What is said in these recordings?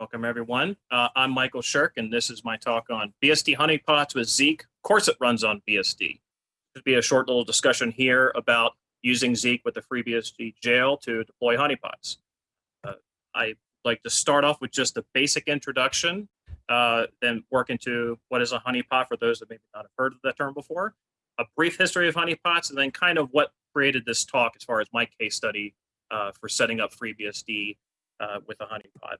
Welcome, everyone. Uh, I'm Michael Shirk, and this is my talk on BSD honeypots with Zeek. Of course, it runs on BSD. There'll be a short little discussion here about using Zeek with the FreeBSD jail to deploy honeypots. Uh, I like to start off with just a basic introduction, uh, then work into what is a honeypot for those that maybe not have heard of that term before, a brief history of honeypots, and then kind of what created this talk as far as my case study uh, for setting up FreeBSD uh, with a honeypot.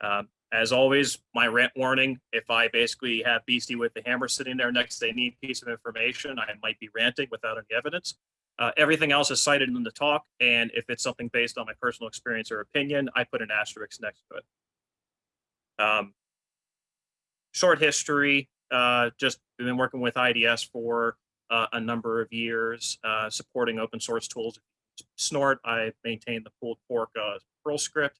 Um, as always, my rant warning, if I basically have BSD with the hammer sitting there next to any piece of information, I might be ranting without any evidence. Uh, everything else is cited in the talk, and if it's something based on my personal experience or opinion, I put an asterisk next to it. Um, short history, uh, just been working with IDS for uh, a number of years, uh, supporting open source tools. Snort, I maintain the pulled pork uh, Perl script.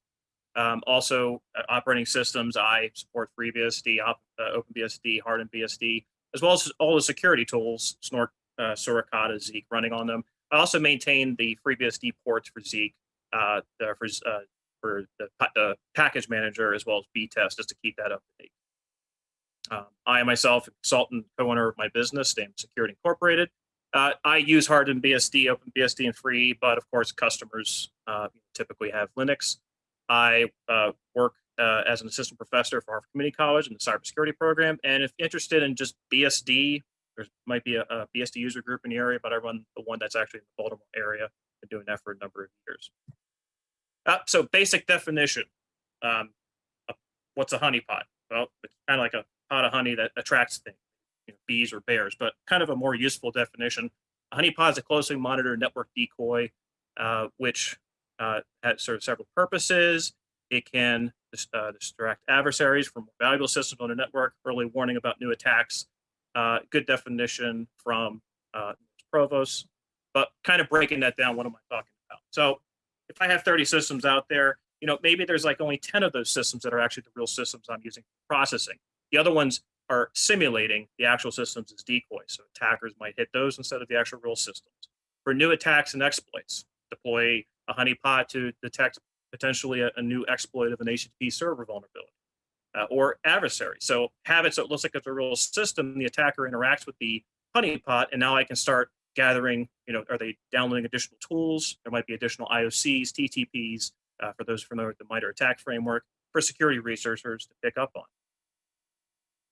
Um, also, uh, operating systems, I support FreeBSD, uh, OpenBSD, HardenedBSD, as well as all the security tools, Snort, uh, Suricata, Zeek running on them. I also maintain the FreeBSD ports for Zeek, uh, for, uh, for the, the, package manager, as well as btest, just to keep that up to date. Um, I myself, consultant, co-owner of my business, Daemon Security Incorporated. Uh, I use HardenedBSD, OpenBSD, and Free, but of course, customers uh, typically have Linux. I uh, work uh, as an assistant professor for Howard Community College in the cybersecurity program. And if interested in just BSD, there might be a, a, BSD user group in the area, but I run the one that's actually in the Baltimore area. Been doing that for a number of years. Uh, so basic definition, um, what's a honeypot? Well, it's kind of like a pot of honey that attracts things, you know, bees or bears, but kind of a more useful definition. A honeypot is a closely monitored network decoy, uh, which uh, of several purposes. It can uh, distract adversaries from valuable systems on a network, early warning about new attacks. Uh, good definition from uh, Provos, but kind of breaking that down, what am I talking about? So if I have 30 systems out there, you know, maybe there's like only 10 of those systems that are actually the real systems I'm using for processing. The other ones are simulating the actual systems as decoys. So attackers might hit those instead of the actual real systems. For new attacks and exploits, deploy a honeypot to detect potentially a, a new exploit of an HTTP server vulnerability uh, or adversary. So have it so it looks like it's a real system. The attacker interacts with the honeypot, and now I can start gathering, you know, are they downloading additional tools? There might be additional IOCs, TTPs, uh, for those familiar with the MITRE ATT&CK framework, for security researchers to pick up on.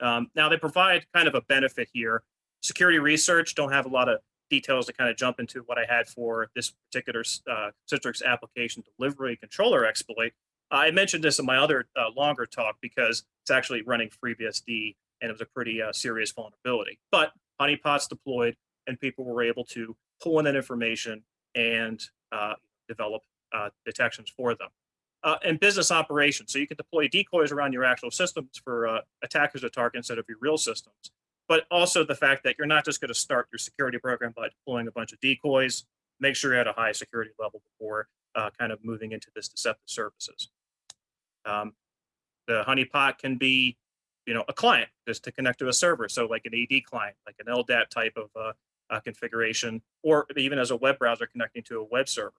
Um, now they provide kind of a benefit here. Security research don't have a lot of details to kind of jump into what I had for this particular uh, Citrix application delivery controller exploit. I mentioned this in my other uh, longer talk because it's actually running FreeBSD and it was a pretty uh, serious vulnerability. But honeypots deployed and people were able to pull in that information and uh, develop uh, detections for them. Uh, and business operations. So you can deploy decoys around your actual systems for attackers to target instead of your real systems but also the fact that you're not just going to start your security program by deploying a bunch of decoys. Make sure you're at a high security level before uh, kind of moving into this deceptive services. Um, the honeypot can be, you know, a client just to connect to a server. So like an AD client, like an LDAP type of uh, uh, configuration, or even as a web browser connecting to a web server.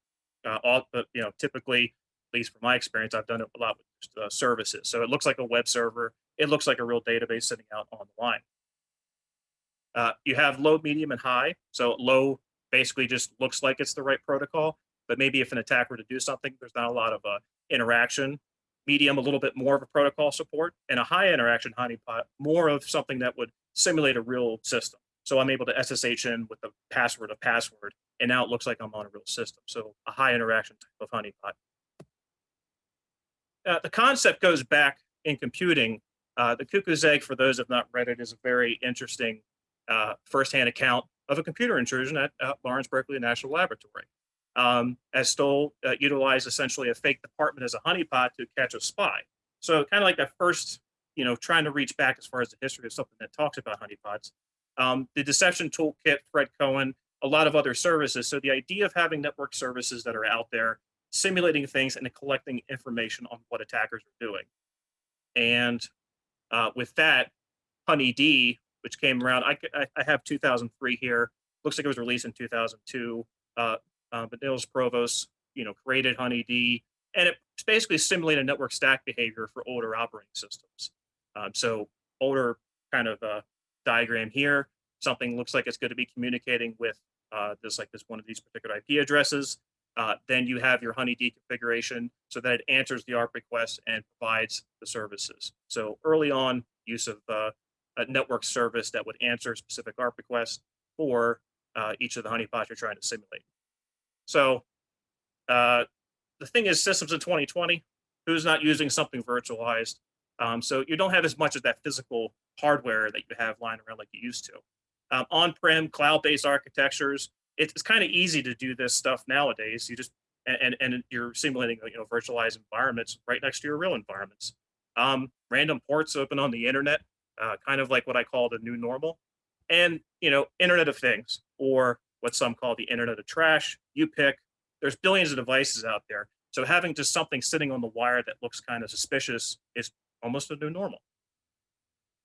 Uh, all, but you know, typically, at least from my experience, I've done it a lot with uh, services. So it looks like a web server. It looks like a real database sitting out on the line. Uh, you have low, medium, and high. So low basically just looks like it's the right protocol, but maybe if an attack were to do something, there's not a lot of uh, interaction. Medium, a little bit more of a protocol support, and a high interaction honeypot, more of something that would simulate a real system. So I'm able to SSH in with the password of password, and now it looks like I'm on a real system. So a high interaction type of honeypot. Uh, the concept goes back in computing. Uh, the cuckoo's egg, for those who have not read it, is a very interesting uh, firsthand account of a computer intrusion at, Lawrence Berkeley National Laboratory. Um, as Stoll uh, utilized essentially a fake department as a honeypot to catch a spy. So kind of like that first, you know, trying to reach back as far as the history of something that talks about honeypots. Um, the deception toolkit, Fred Cohen, a lot of other services. So the idea of having network services that are out there, simulating things and collecting information on what attackers are doing. And uh, with that, HoneyD which came around. I, I have 2003 here. Looks like it was released in 2002. Uh, uh, but Niels Provos, you know, created HoneyD. and it's basically simulated network stack behavior for older operating systems. Um, so older kind of uh, diagram here, something looks like it's going to be communicating with uh, this like this one of these particular IP addresses. Uh, then you have your honeyd configuration so that it answers the ARP request and provides the services. So early on, use of uh, a network service that would answer specific ARP requests for uh, each of the honeypots you're trying to simulate. So uh, the thing is, systems in 2020, who's not using something virtualized? Um, so you don't have as much of that physical hardware that you have lying around like you used to. Um, On-prem, cloud-based architectures, it's kind of easy to do this stuff nowadays. You just and and you're simulating you know virtualized environments right next to your real environments. Um, random ports open on the internet, uh, kind of like what I call the new normal, and you know Internet of Things or what some call the Internet of Trash. You pick. There's billions of devices out there, so having just something sitting on the wire that looks kind of suspicious is almost a new normal.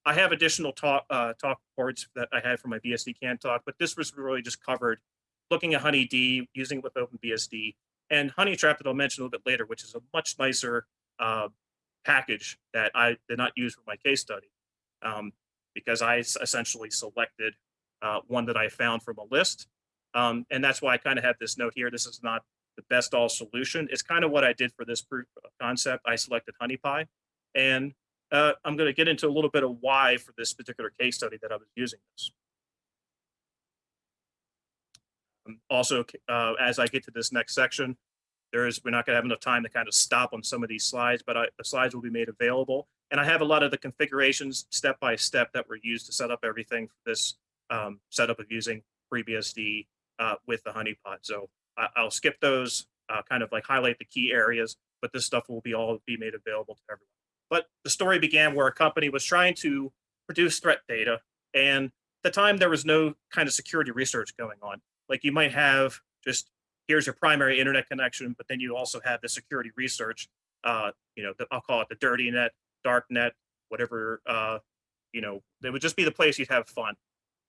I have additional talk uh, talk reports that I had from my BSDCan talk, but this was really just covered looking at honeyd, using it with OpenBSD, and Honeytrap that I'll mention a little bit later, which is a much nicer uh, package that I did not use for my case study um, because I essentially selected uh, one that I found from a list. Um, and that's why I kind of have this note here. This is not the best all solution. It's kind of what I did for this proof of concept. I selected HoneyPy and uh, I'm going to get into a little bit of why for this particular case study that I was using this. Um, also, uh, as I get to this next section, there is we're not going to have enough time to kind of stop on some of these slides, but I, the slides will be made available. And I have a lot of the configurations step by step that were used to set up everything for this um, setup of using FreeBSD uh, with the honeypot. So I, will skip those, uh, kind of like highlight the key areas, but this stuff will be all be made available to everyone. But the story began where a company was trying to produce threat data. And at the time, there was no kind of security research going on. Like you might have just here's your primary internet connection, but then you also have the security research. Uh, you know, the, I'll call it the dirty net, dark net, whatever. Uh, you know, it would just be the place you'd have fun.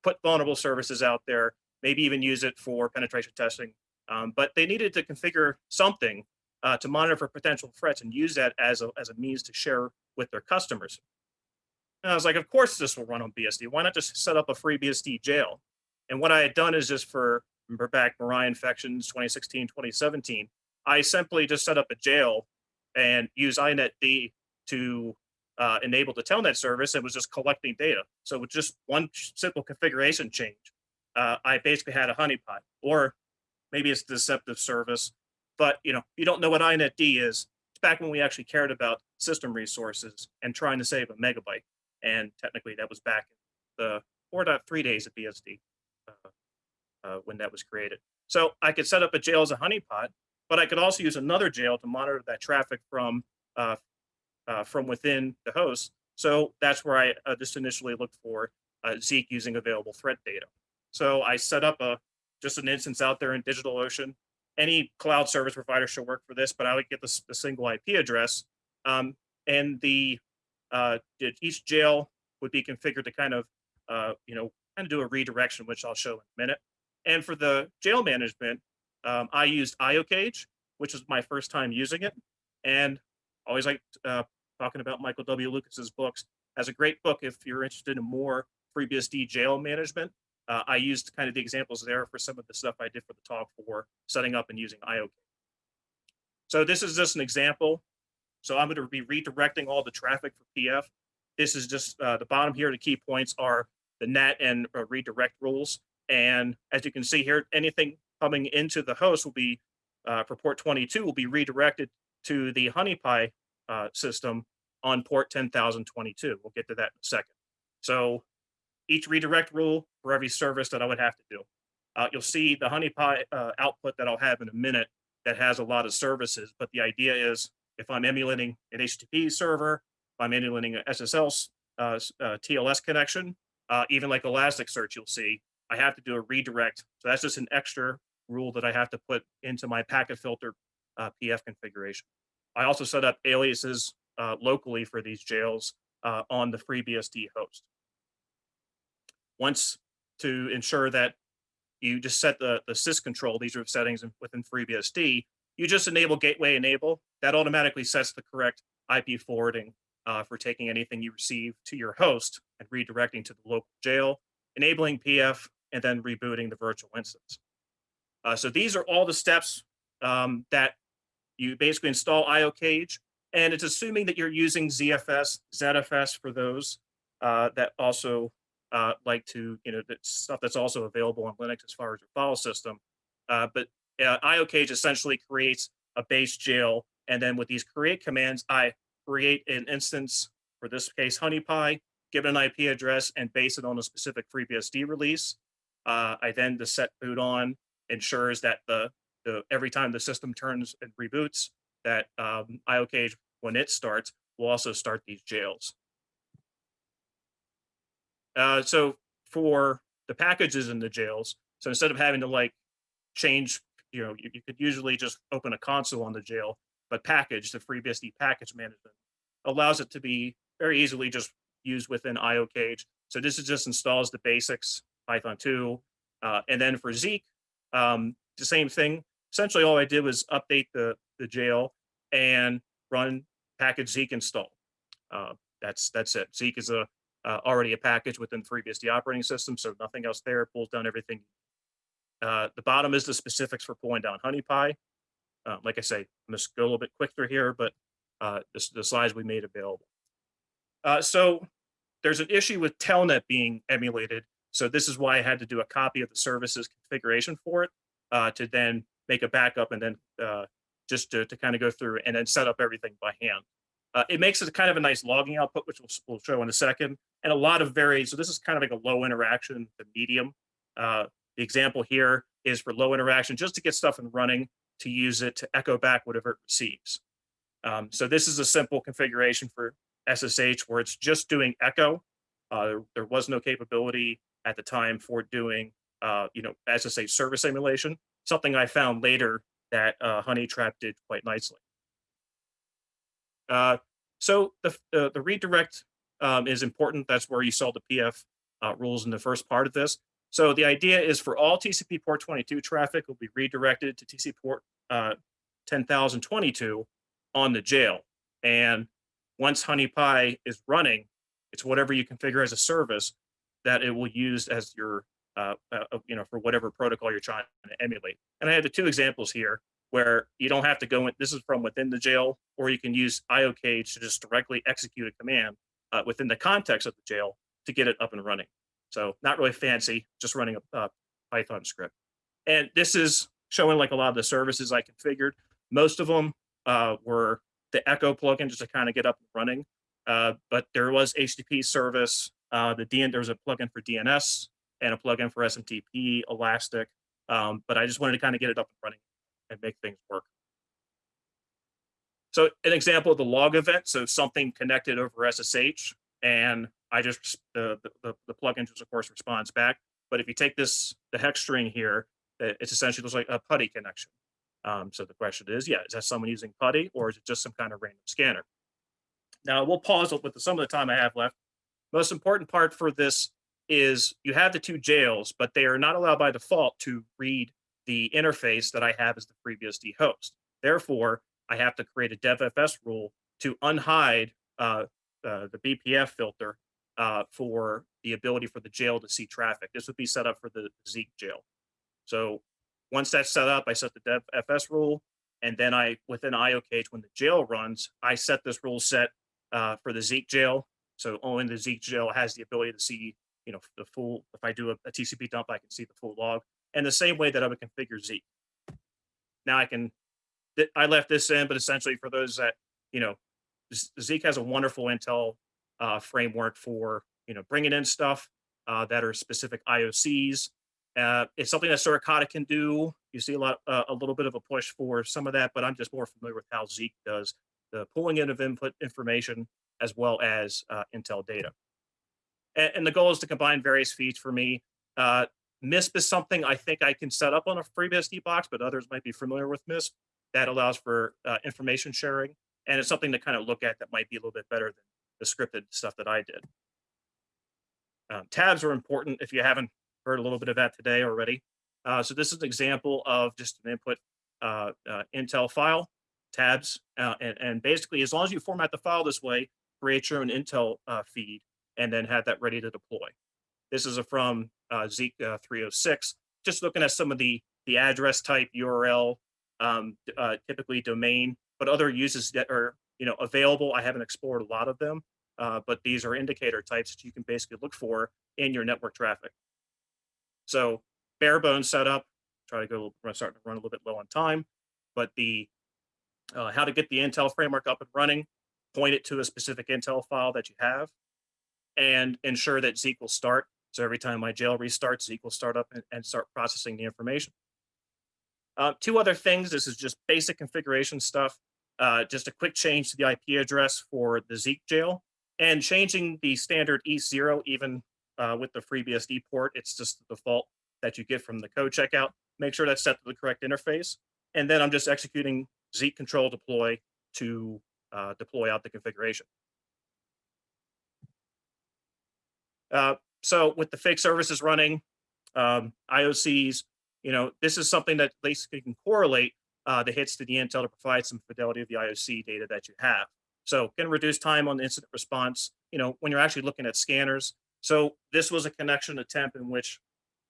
Put vulnerable services out there, maybe even use it for penetration testing. Um, but they needed to configure something uh, to monitor for potential threats and use that as a, as a means to share with their customers. And I was like, of course this will run on BSD. Why not just set up a free BSD jail? And what I had done is just for, back Mirai infections 2016, 2017, I simply just set up a jail and use inetd to uh, enable the telnet service. and was just collecting data. So with just one simple configuration change, uh, I basically had a honeypot, or maybe it's deceptive service, but you know, you don't know what inetd is. It's back when we actually cared about system resources and trying to save a megabyte. And technically that was back in the 4.3 days of BSD uh, uh, when that was created. So I could set up a jail as a honeypot, but I could also use another jail to monitor that traffic from uh, uh from within the host. So that's where I uh, just initially looked for uh, Zeek using available threat data. So I set up a just an instance out there in DigitalOcean any cloud service provider should work for this, but I would get the, the single IP address. Um, and the uh, each jail would be configured to kind of, uh, you know, kind of do a redirection, which I'll show in a minute. And for the jail management, um, I used IOCage, which was my first time using it. And always like uh, talking about Michael W. Lucas's books as a great book if you're interested in more FreeBSD jail management uh, I used kind of the examples there for some of the stuff I did for the talk for setting up and using IO. So this is just an example. So I'm going to be redirecting all the traffic for PF. This is just uh, the bottom here. The key points are the net and uh, redirect rules. And as you can see here, anything coming into the host will be uh, for port 22 will be redirected to the HoneyPy uh, system on port 10,022. We'll get to that in a second. So each redirect rule for every service that I would have to do. Uh, you'll see the HoneyPy uh, output that I'll have in a minute that has a lot of services, but the idea is if I'm emulating an HTTP server, if I'm emulating an SSL uh, uh TLS connection, uh, even like Elasticsearch, you'll see I have to do a redirect. So that's just an extra rule that I have to put into my packet filter uh, PF configuration. I also set up aliases locally for these jails on the FreeBSD host once to ensure that you just set the, the sys control, these are settings within FreeBSD, you just enable gateway enable. That automatically sets the correct IP forwarding uh, for taking anything you receive to your host and redirecting to the local jail, enabling PF, and then rebooting the virtual instance. Uh, so these are all the steps um, that you basically install IOCage, and it's assuming that you're using ZFS, ZFS for those uh, that also uh, like to, you know, that stuff that's also available on Linux as far as your file system. Uh, but uh, IOCage essentially creates a base jail, and then with these create commands, I create an instance, for this case, HoneyPy, give it an IP address, and base it on a specific FreeBSD release. Uh, I then the set boot on ensures that the, every time the system turns and reboots, that um, IOCage, when it starts, will also start these jails. Uh, so for the packages in the jails, so instead of having to like change, you know, you, you could usually just open a console on the jail, but package, the FreeBSD package management, allows it to be very easily just used within IOCage. So this is just installs the basics, Python 2. Uh, and then for Zeek, um, the same thing. Essentially, all I did was update the, the jail and run package Zeek install. Uh, that's that's it. Zeek is a uh, already a package within FreeBSD operating system, so nothing else there. Pulls down everything. Uh, the bottom is the specifics for pulling down HoneyPy. Uh, like I say, I'm just go a little bit quicker here, but uh, the, the slides we made available. Uh, so there's an issue with Telnet being emulated. So this is why I had to do a copy of the services configuration for it to then make a backup and then uh, just to, to kind of go through and then set up everything by hand. Uh, it makes it kind of a nice logging output, which we'll, we'll, show in a second, and a lot of very, so this is kind of like a low interaction to medium. Uh, the example here is for low interaction, just to get stuff and running to use it to echo back whatever it receives. Um, so this is a simple configuration for SSH where it's just doing echo. Uh, there, there, was no capability at the time for doing, uh, you know, SSH service emulation, something I found later that uh, Honeytrap did quite nicely. Uh, so the, the, the redirect um, is important. That's where you saw the PF uh, rules in the first part of this. So the idea is for all TCP port 22 traffic will be redirected to TCP port uh, 10,022 on the jail. And once HoneyPy is running, it's whatever you configure as a service that it will use as your, uh, uh, you know, for whatever protocol you're trying to emulate. And I have the two examples here where you don't have to go in, this is from within the jail, or you can use IOCage to just directly execute a command uh, within the context of the jail to get it up and running. So not really fancy, just running a, a Python script. And this is showing like a lot of the services I configured. Most of them uh, were the Echo plugin just to kind of get up and running. Uh, but there was HTTP service, uh, the DN, there was a plugin for DNS and a plugin for SMTP, Elastic. Um, but I just wanted to kind of get it up and running and make things work. So an example of the log event, so something connected over SSH and I just, the, the, the plugin just of course responds back. But if you take this, the hex string here, it's essentially looks like a PuTTY connection. Um, so the question is, yeah, is that someone using PuTTY or is it just some kind of random scanner? Now we'll pause with the, some of the time I have left. Most important part for this is you have the two jails, but they are not allowed by default to read the interface that I have as the FreeBSD host. Therefore, I have to create a devfs rule to unhide uh, uh, the BPF filter uh, for the ability for the jail to see traffic. This would be set up for the Zeek jail. So once that's set up, I set the DevFS rule, and then I, within IOCage, when the jail runs, I set this rule set uh, for the Zeek jail. So only the Zeek jail has the ability to see, you know, the full, if I do a, a TCP dump, I can see the full log. And the same way that I would configure Zeek. Now I can, I left this in, but essentially for those that, you know, Zeek has a wonderful Intel uh, framework for, you know, bringing in stuff uh, that are specific IOCs uh, it's something that Suricata can do. You see a lot, uh, a little bit of a push for some of that, but I'm just more familiar with how Zeek does the pulling in of input information as well as uh, Intel data. And, and, the goal is to combine various feeds for me. Uh, MISP is something I think I can set up on a FreeBSD box, but others might be familiar with MISP. That allows for uh, information sharing, and it's something to kind of look at that might be a little bit better than the scripted stuff that I did. Um, tabs are important if you haven't heard a little bit of that today already. Uh, so this is an example of just an input uh, uh, Intel file, tabs, uh, and, and basically as long as you format the file this way, create your own Intel uh, feed, and then have that ready to deploy. This is from uh, Zeek uh, 306. Just looking at some of the the address type, URL, um, uh, typically domain, but other uses that are you know available. I haven't explored a lot of them, uh, but these are indicator types that you can basically look for in your network traffic. So bare bones setup. Try to go. We're starting to run a little bit low on time, but the uh, how to get the Intel framework up and running. Point it to a specific Intel file that you have, and ensure that Zeek will start. So every time my jail restarts, Zeek will start up and, and start processing the information. Uh, two other things. This is just basic configuration stuff. Uh, just a quick change to the IP address for the Zeek jail and changing the standard E0 even uh, with the FreeBSD port. It's just the default that you get from the code checkout. Make sure that's set to the correct interface. And then I'm just executing Zeek control deploy to uh, deploy out the configuration. Uh, so with the fake services running, um, IOCs, you know, this is something that basically can correlate uh, the hits to the Intel to provide some fidelity of the IOC data that you have. So can reduce time on the incident response, you know, when you're actually looking at scanners. So this was a connection attempt in which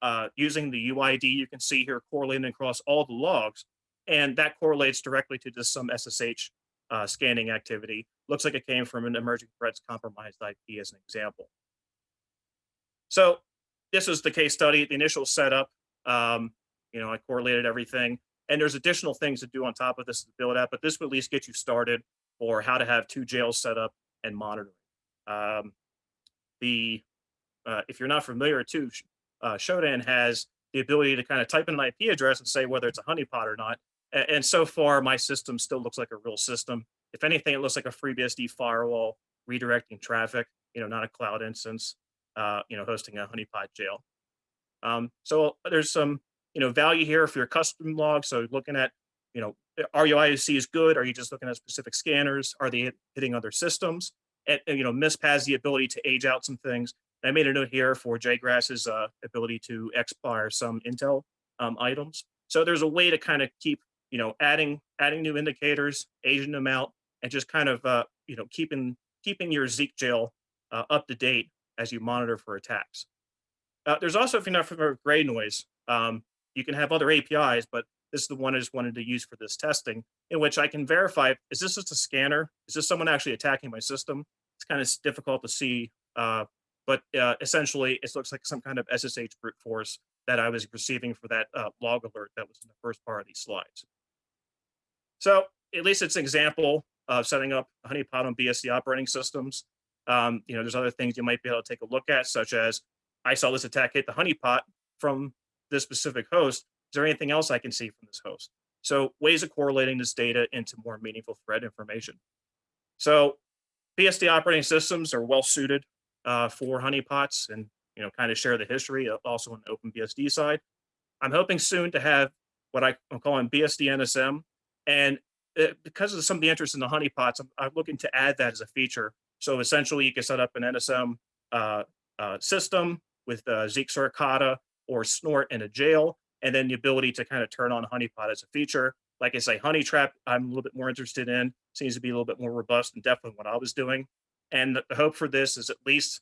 uh, using the UID, you can see here correlating across all the logs, and that correlates directly to just some SSH uh, scanning activity. Looks like it came from an emerging threats compromised IP as an example. So this is the case study, the initial setup. Um, you know, I correlated everything. And there's additional things to do on top of this to build out, but this will at least get you started for how to have two jails set up and monitoring. Um, the uh, if you're not familiar too, uh, Shodan has the ability to kind of type in an IP address and say whether it's a honeypot or not. And, and so far, my system still looks like a real system. If anything, it looks like a FreeBSD firewall redirecting traffic, you know, not a cloud instance, uh, you know, hosting a honeypot jail. Um, so there's some you know, value here for your custom log. So looking at, you know, are your IOC is good? Are you just looking at specific scanners? Are they hitting other systems? And, and you know, MISP has the ability to age out some things. I made a note here for J-Gras's uh, ability to expire some Intel um, items. So there's a way to kind of keep, you know, adding adding new indicators, aging them out, and just kind of, uh, you know, keeping keeping your Zeek jail uh, up to date as you monitor for attacks. Uh, there's also, if you're not familiar with GreyNoise, um, you can have other APIs, but this is the one I just wanted to use for this testing, in which I can verify, is this just a scanner? Is this someone actually attacking my system? It's kind of difficult to see, uh, but uh, essentially it looks like some kind of SSH brute force that I was receiving for that uh, log alert that was in the first part of these slides. So at least it's an example of setting up honeypot on BSD operating systems. Um, you know, there's other things you might be able to take a look at, such as I saw this attack hit the honeypot from this specific host. Is there anything else I can see from this host? So ways of correlating this data into more meaningful thread information. So BSD operating systems are well suited uh, for honeypots and you know kind of share the history also on the OpenBSD side. I'm hoping soon to have what I, am calling BSD NSM. And uh, because of some of the interest in the honeypots, I'm, I'm, looking to add that as a feature. So essentially you can set up an NSM uh, uh, system with uh, Zeek Suricata or snort in a jail, and then the ability to kind of turn on honeypot as a feature. Like I say, Honeytrap, I'm a little bit more interested in, seems to be a little bit more robust and definitely what I was doing. And the hope for this is at least,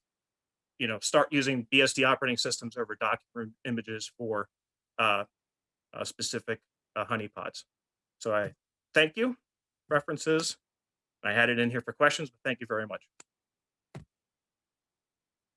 you know, start using BSD operating systems over document images for uh, uh, specific uh, honeypots. So I thank you. References. I had it in here for questions, but thank you very much.